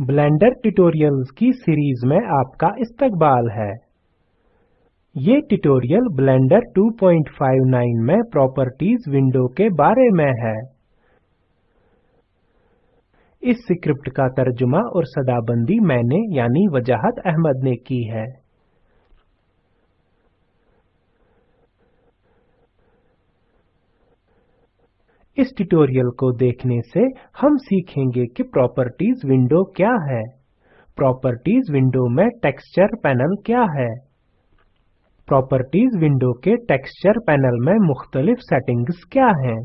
Blender tutorials की series में आपका इस्तकबाल है। ये ट्यूटोरियल ब्लेंडर 259 में प्रॉपर्टीज़ विंडो के बारे में है। इस स्क्रिप्ट का तर्जुमा और सदाबंदी मैंने यानी वजाहत अहमद ने की है। इस ट्यूटोरियल को देखने से हम सीखेंगे कि प्रॉपर्टीज़ विंडो क्या है। प्रॉपर्टीज़ विंडो में टेक्सचर पैनल क्या है। प्रॉपर्टीज़ विंडो के टेक्सचर पैनल में मुख्तलिफ़ सेटिंग्स क्या हैं।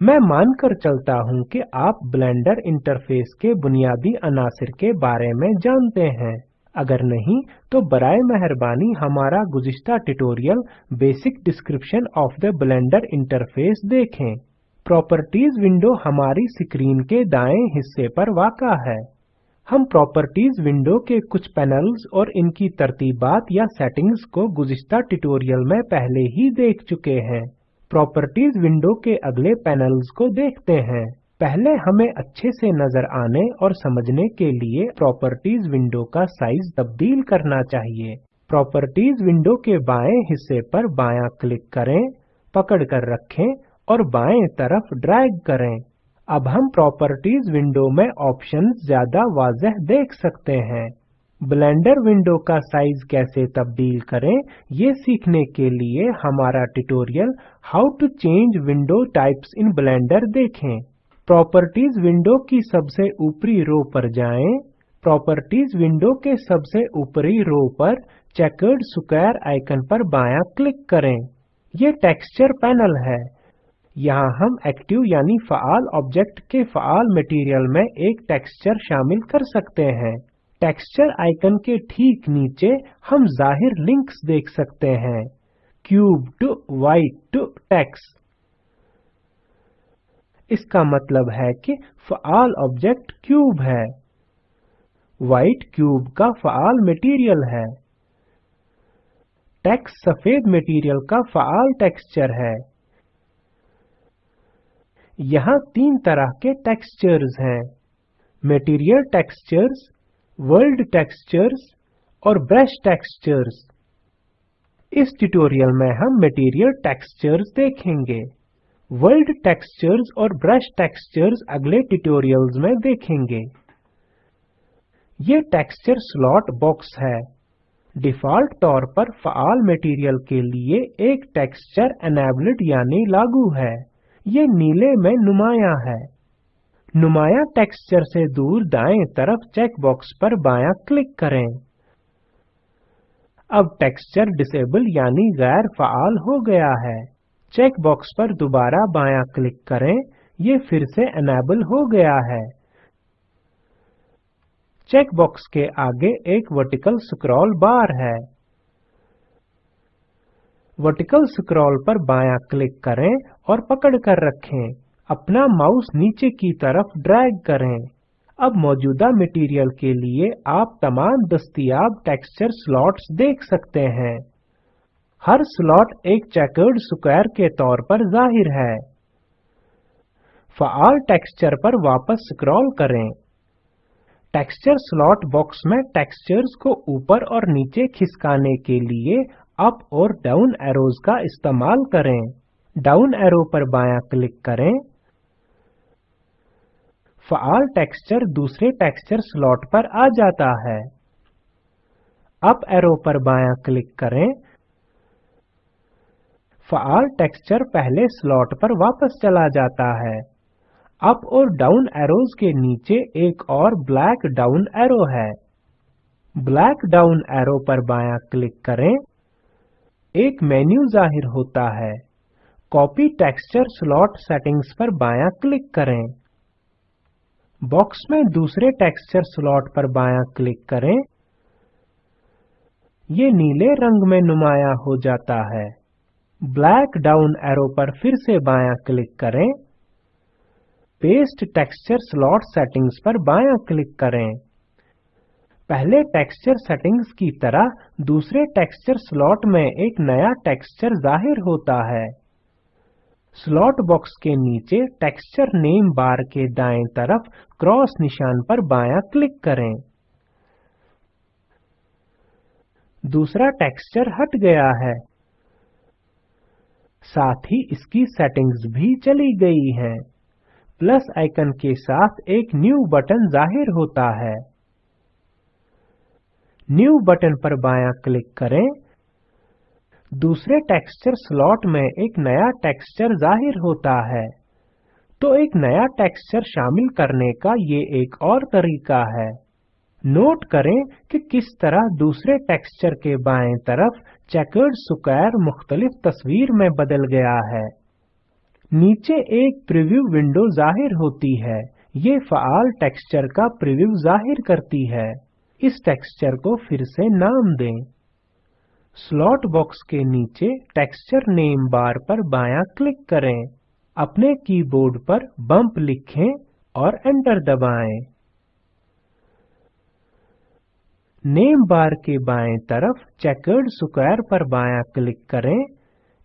मैं मानकर चलता हूँ कि आप ब्लेंडर इंटरफेस के बुनियादी अनासिर के बारे में जानते हैं। अगर नहीं तो बराए मेहरबानी हमारा गुज़िश्ता tutorial basic description of the Blender interface देखें। प्रॉपर्टीज़ विंडो हमारी स्क्रीन के दाएँ हिस्से पर वाक़ा है। हम प्रॉपर्टीज़ विंडो के कुछ पैनल्स और इनकी तरतीबात या सेटिंग्स को गुज़िश्ता ट्यूटोरियल में पहले ही देख चुके हैं। प्रॉपर्टीज़ विंडो के अगले पैनल्स को देखते हैं। पहले हमें अच्छे से नज़र आने और समझने के लिए प्रॉपर्टीज़ विंडो का साइज़ तब्दील करना चाहिए। प्रॉपर्टीज़ विंडो के बाएँ हिस्से पर बायां क्लिक करें, पकड़ कर रखें और बाएँ तरफ़ ड्रैग करें। अब हम प्रॉपर्टीज़ विंडो में ऑप्शंस ज़्यादा वाजह देख सकते हैं। ब्लेंडर विंडो का साइज़ कैसे तब्दील करें, ये सीखने के लिए हमारा tutorial how to change window types in Blender देखें। प्रॉपर्टीज़ विंडो की सबसे ऊपरी रो पर जाएँ। प्रॉपर्टीज़ विंडो के सबसे ऊपरी रो पर चेकर्ड स्क्वायर आइकन पर बायां क्लिक करें। ये टेक्सचर पैनल है। यहाँ हम एक्टिव यानी फ़ाल ऑब्जेक्ट के फ़ाल मटेरियल में एक टेक्सचर शामिल कर सकते हैं। टेक्सचर आइकन के ठीक नीचे हम ज़ाहिर लिंक्स देख सकते हैं। Cube to white to tex इसका मतलब है कि फ़ाल ऑब्जेक्ट क्यूब है। वाइट क्यूब का फ़ाल मटेरियल है। टेक्स सफ़ेद मटेरियल का फ़ाल टेक्सचर है। यहाँ तीन तरह के टेक्सचर्स हैं। मटेरियल टेक्सचर्स वर्ल्ड टेक्सचर्स और ब्रश टेक्सचर्स इस ट्यूटोरियल में हम मटेरियल टेक्सचर्स देखेंगे। वर्ल्ड टेक्सचर्स और ब्रश टेक्सचर्स अगले ट्यूटोरियल्स में देखेंगे। ये टेक्सचर स्लॉट बॉक्स है। डिफ़ॉल्ट तौर पर फ़ाल मटेरियल के लिए एक टेक्सचर एनेबल्ड यानी लागू है। ये नीले में नुमाया है। नुमाया टेक्सचर से दूर दाएँ तरफ़ चेक बॉक्स पर बायां क्लिक करें। अब टेक्सचर डिसेबल यानी गैर फाल हो गया है। चेक बॉक्स पर दोबारा बायां क्लिक करें, ये फिर से एनेबल हो गया है। चेक बॉक्स के आगे एक वर्टिकल स्क्रॉल बार है। वर्टिकल स्क्रॉल पर बायां क्लिक करें और पकड़ कर रखें। अपना माउस नीचे की तरफ़ ड्रैग करें। अब मौजूदा मटेरियल के लिए आप तमाम दस्तियाब टेक्सचर स्लॉट्स देख सकते हैं। हर स्लॉट एक चेकर्ड स्क्वायर के तौर पर ज़ाहिर है। फ़ाल टेक्सचर पर वापस स्क्रॉल करें। टेक्सचर स्लॉट बॉक्स में टेक्सचर्स को ऊपर और नीचे खिसकाने के लिए अप और डाउन एरोज का इस्तेमाल करें। डाउन एरो पर बायां क्लिक करें। फ़ाल टेक्सचर दूसरे टेक्सचर स्लॉट पर आ जाता है। अप एरो पर बायां क्लिक करें। फ़ाल टेक्सचर पहले स्लॉट पर वापस चला जाता है। अप और डाउन एरोज के नीचे एक और ब्लैक डाउन एरो है। ब्लैक डाउन एरो पर बायां क्लिक करें। एक मेन्यू ज़ाहिर होता है। कॉपी टेक्सचर स्लॉट सेटिंग्स पर बायां क्लिक करें। बॉक्स में दूसरे टेक्सचर स्लॉट पर बायां क्लिक करें। ये नीले रंग में नुमाया हो जाता है। ब्लैक डाउन एरो पर फिर से बायां क्लिक करें। पेस्ट टेक्सचर स्लॉट सेटिंग्स पर बायां क्लिक करें। पहले टेक्सचर सेटिंग्स की तरह दूसरे टेक्सचर स्लॉट में एक नया टेक्सचर ज़ाहिर होता है। स्लॉट बॉक्स के नीचे टेक्सचर नेम बार के दाएँ तरफ़ क्रॉस निशान पर बायां क्लिक करें। दूसरा टेक्सचर हट गया है। साथ ही इसकी सेटिंग्स भी चली गई हैं। प्लस आइकन के साथ एक न्यू बटन ज़ाहिर होता है। न्यू बटन पर बायां क्लिक करें। दूसरे टेक्सचर स्लॉट में एक नया टेक्सचर ज़ाहिर होता है। तो एक नया टेक्सचर शामिल करने का ये एक और तरीका है। नोट करें कि किस तरह दूसरे टेक्सचर के बाएँ तरफ़ चेकर्ड स्क्वायर मुख्तलिफ़ तस्वीर में बदल गया है। नीचे एक प्रीव्यू विंडो ज़ाहिर होती है। ये फ़ाल टेक्सचर का प्रीव्यू ज़ाहिर करती है। इस टेक्सचर को फिर से नाम दें। स्लॉट बॉक्स के नीचे टेक्सचर नेम बार पर बायां क्लिक करें। अपने कीबोर्ड पर बम्प लिखें और एंटर दबाएँ। नेम बार के बाएँ तरफ़ चेकर्ड स्क्वायर पर बायां क्लिक करें।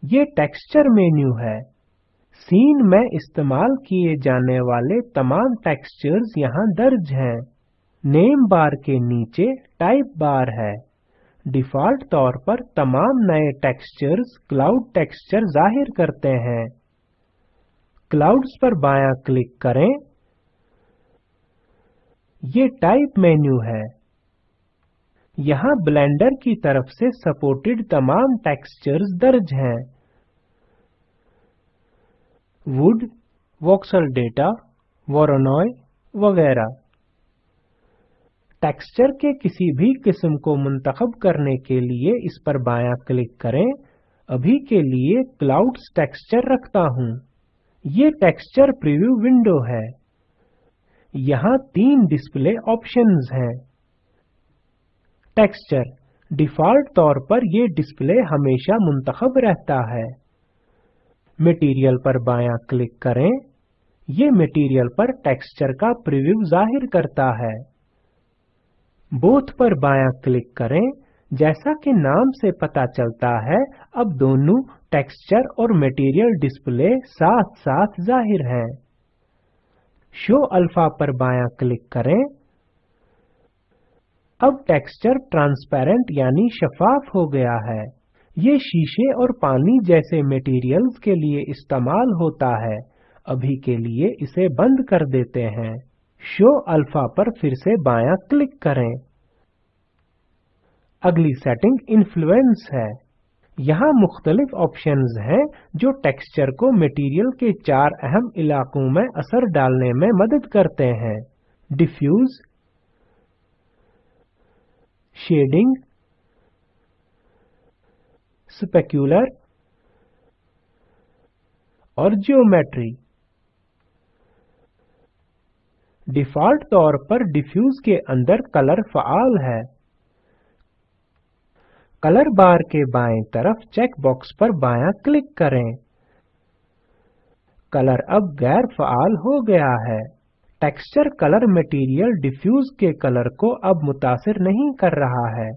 ये टेक्सचर मेन्यू है। सीन में इस्तेमाल किए जाने वाले तमाम टेक्सचर्स यहाँ दर्ज हैं। नेम बार के नीचे टाइप बार है। डिफ़ॉल्ट तौर पर तमाम नए टेक्सचर्स क्लाउड टेक्सचर ज़ाहिर करते हैं। क्लाउड्स पर बायां क्लिक करें। ये टाइप मेन्यू है। यहाँ ब्लेंडर की तरफ़ से सपोर्टेड तमाम टेक्सचर्स दर्ज हैं। वुड, वॉक्सल डेटा, वोरोनॉय वगैरह। टेक्सचर के किसी भी किस्म को मुंतखब करने के लिए इस पर बायां क्लिक करें। अभी के लिए क्लाउड्स टेक्सचर रखता हूँ। ये टेक्सचर प्रीव्यू विंडो है। यहाँ तीन डिस्प्ले ऑप्शंस हैं। टेक्सचर। डिफ़ॉल्ट तौर पर ये डिस्प्ले हमेशा मुंतखब रहता है। मटेरियल पर बायां क्लिक करें। ये मटेरियल पर टेक्सचर का प्रीव्यू ज़ाहिर करता है। बोथ पर बायां क्लिक करें। जैसा कि नाम से पता चलता है, अब दोनों टेक्सचर और मटेरियल डिस्प्ले साथ साथ ज़ाहिर हैं। शो अल्फ़ा पर बायां क्लिक करें। अब टेक्सचर ट्रांसपेरेंट यानी शफाफ हो गया है। ये शीशे और पानी जैसे मटेरियल्स के लिए इस्तेमाल होता है। अभी के लिए इसे बंद कर देते हैं। शो अल्फ़ा पर फिर से बायां क्लिक करें। अगली सेटिंग इन्फ्लुएंस है। यहाँ मुख्तलिफ़ ऑप्शंस हैं जो टेक्सचर को मटेरियल के चार अहम इलाकों में असर डालने में मदद करते हैं। डिफ्यूज शेडिंग स्पेक्यूलर और जियोमेट्री डिफ़ॉल्ट तौर पर डिफ्यूज के अंदर कलर फ़ाल है। कलर बार के बाएँ तरफ़ चेक बॉक्स पर बायां क्लिक करें। कलर अब गैर फ़ाल हो गया है। टेक्सचर कलर मटेरियल डिफ्यूज के कलर को अब मुतासिर नहीं कर रहा है।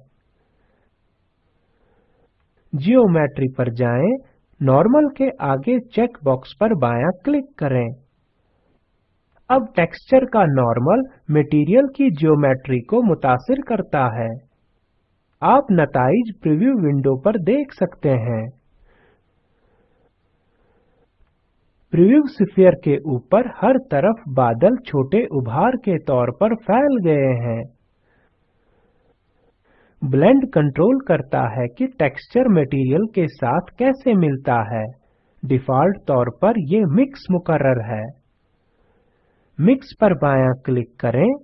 जियोमेट्री पर जाएँ। नॉर्मल के आगे चेक बॉक्स पर बायां क्लिक करें। अब टेक्सचर का नॉर्मल मटेरियल की ज्योमेट्री को मुतासिर करता है। आप नताइज प्रीव्यू विंडो पर देख सकते हैं। प्रीव्यू स्फीयर के ऊपर हर तरफ़ बादल छोटे उभार के तौर पर फैल गए हैं। ब्लेंड कंट्रोल करता है कि टेक्सचर मटेरियल के साथ कैसे मिलता है। डिफ़ॉल्ट तौर पर ये मिक्स मुकर्रर है। मिक्स पर बायां क्लिक करें।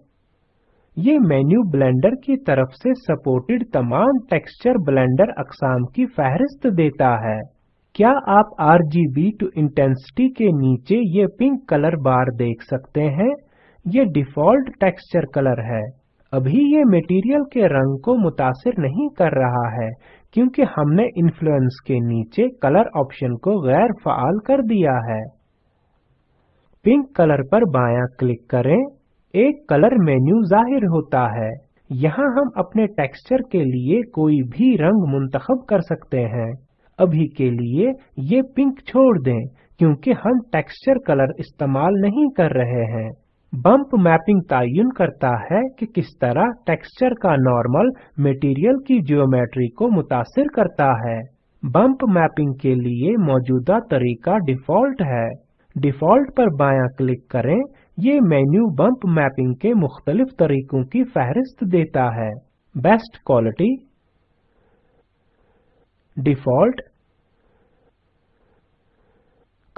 ये मेन्यू ब्लेंडर की तरफ़ से सपोर्टेड तमाम टेक्सचर ब्लेंडर अकसाम की फहरिस्त देता है। क्या आप RGB टू इंटेंसिटी के नीचे ये पिंक कलर बार देख सकते हैं? ये डिफ़ॉल्ट टेक्सचर कलर है। अभी ये मटेरियल के रंग को मुतासिर नहीं कर रहा है, क्योंकि हमने इन्फ्लुएंस के नीचे कलर ऑप्शन को गैर फ़ाल कर दिया है। पिंक कलर पर बायां क्लिक करें। एक कलर मेन्यू ज़ाहिर होता है। यहाँ हम अपने टेक्सचर के लिए कोई भी रंग मुंतखब कर सकते हैं। अभी के लिए ये पिंक छोड़ दें, क्योंकि हम टेक्सचर कलर इस्तेमाल नहीं कर रहे हैं। बम्प मैपिंग तयन करता है कि किस तरह टेक्सचर का नॉर्मल मटेरियल की जियोमेट्री को मुतासिर करता है। बम्प मैपिंग के लिए मौजूदा तरीका डिफ़ॉल्ट है। डिफ़ॉल्ट पर बायां क्लिक करें। ये मेन्यू बम्प मैपिंग के मुख्तलिफ़ तरीकों की फहरिस्त देता है। बेस्ट क्वालिटी, डिफ़ॉल्ट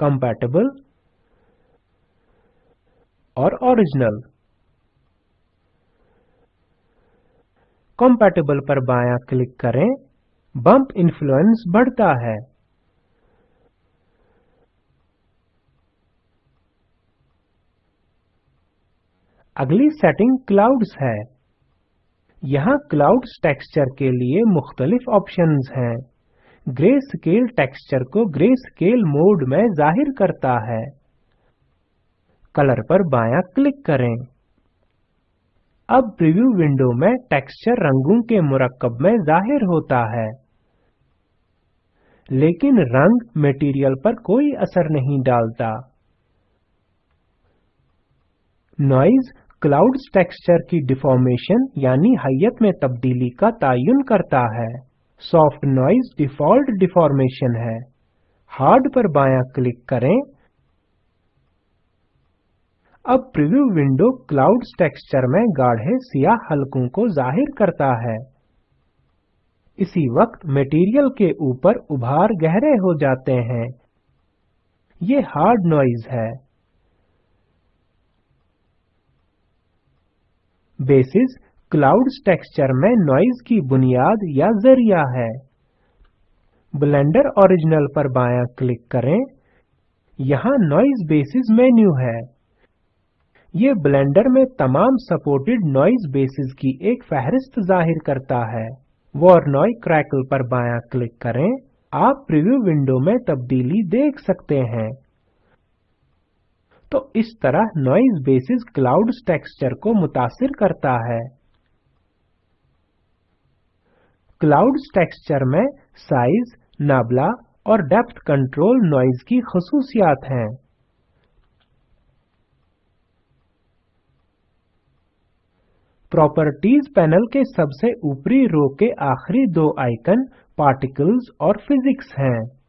compatible और ओरिजिनल। compatible पर बायां क्लिक करें। बम्प इन्फ्लुएंस बढ़ता है। अगली सेटिंग क्लाउड्स है। यहाँ क्लाउड्स टेक्सचर के लिए मुख्तलिफ़ ऑप्शंस हैं। ग्रे स्केल टेक्सचर को ग्रे स्केल मोड में ज़ाहिर करता है। कलर पर बायां क्लिक करें। अब प्रीव्यू विंडो में टेक्सचर रंगों के मुरक्कब में ज़ाहिर होता है। लेकिन रंग मटेरियल पर कोई असर नहीं डालता। नॉइज़ क्लाउड्स टेक्सचर की डिफॉर्मेशन यानी हैयत में तब्दीली का तयन करता है। सॉफ्ट नॉइज़ डिफ़ॉल्ट डिफॉर्मेशन है। हार्ड पर बायां क्लिक करें। अब प्रीव्यू विंडो क्लाउड्स टेक्सचर में गाढ़े सियाह हलकों को ज़ाहिर करता है। इसी वक्त मटेरियल के ऊपर उभार गहरे हो जाते हैं। ये हार्ड नॉइज़ है। बेसिस क्लाउड्स टेक्सचर में नॉइज़ की बुनियाद या ज़रिया है। ब्लेंडर ओरिजिनल पर बायां क्लिक करें। यहाँ नॉइज़ बेसिस मेन्यू है। ये ब्लेंडर में तमाम सपोर्टेड नॉइज़ बेसिस की एक फहरिस्त ज़ाहिर करता है। वॉरनॉय क्रैकल पर बायां क्लिक करें। आप प्रीव्यू विंडो में तब्दीली देख सकते हैं। तो इस तरह नॉइज़ बेसिस क्लाउड्स टेक्सचर को मुतासिर करता है। क्लाउड्स टेक्सचर में साइज़, नाबला और डेप्थ कंट्रोल नॉइज़ की खसूसियात हैं। प्रॉपर्टीज़ पैनल के सबसे ऊपरी रो के आखिरी दो आइकन पार्टिकल्स और फिजिक्स हैं।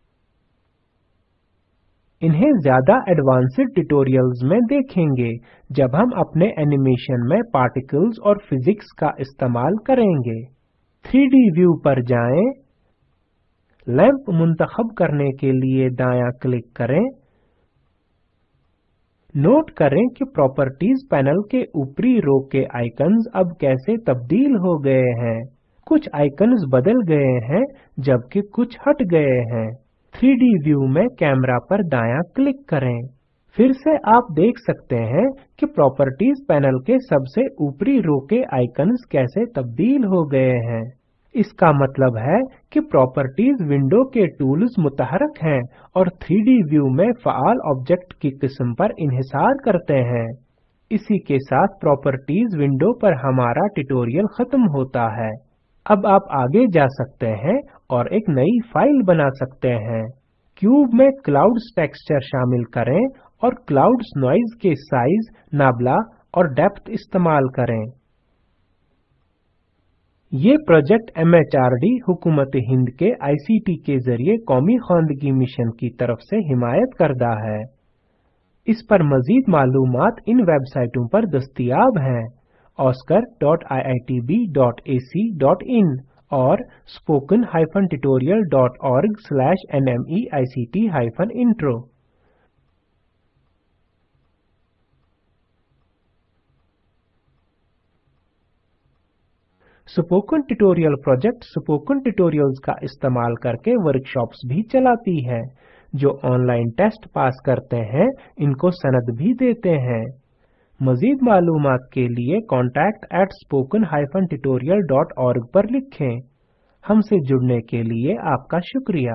इन्हें ज़्यादा एडवांस्ड ट्यूटोरियल्स में देखेंगे जब हम अपने एनिमेशन में पार्टिकल्स और फिजिक्स का इस्तेमाल करेंगे। 3D व्यू पर जाएँ, लैंप मुंतखब करने के लिए दायां क्लिक करें। नोट करें कि प्रॉपर्टीज़ पैनल के ऊपरी रो के आइकन्स अब कैसे तब्दील हो गए हैं। कुछ आइकन्स बदल गए हैं जबकि कुछ हट गए हैं। 3D व्यू में कैमरा पर दायां क्लिक करें। फिर से आप देख सकते हैं कि प्रॉपर्टीज़ पैनल के सबसे ऊपरी रो के आइकन्स कैसे तब्दील हो गए हैं। इसका मतलब है कि प्रॉपर्टीज़ विंडो के टूल्स मुतहरक हैं और 3D व्यू में फ़ाल ऑब्जेक्ट की किस्म पर इन्हिसार करते हैं। इसी के साथ प्रॉपर्टीज़ विंडो पर हमारा ट्यूटोरियल खत्म होता है। अब आप आगे जा सकते हैं और एक नई फ़ाइल बना सकते हैं। क्यूब में क्लाउड्स टेक्सचर शामिल करें और क्लाउड्स नॉइज़ के साइज़, नाबला और डेप्थ इस्तेमाल करें। ये प्रोजेक्ट एमएचआरडी, हुकूमत हिंद के आईसीटी के ज़रिए कौमी खानदगी मिशन की तरफ़ से हिमायत करदा है। इस पर मजीद मालूमात इन वेबसाइटों पर दस्तियाब हैं। oscar.iitb.ac.in और spoken-tutorial.org/nmeict-intro spoken tutorial project spoken tutorials का इस्तेमाल करके वर्कशॉप्स भी चलाती है। जो ऑनलाइन टेस्ट पास करते हैं, इनको सनद भी देते हैं। मजीद मालूम के लिए contact at spoken hyphen tutorial dot org पर लिखें। हमसे जुड़ने के लिए आपका शुक्रिया।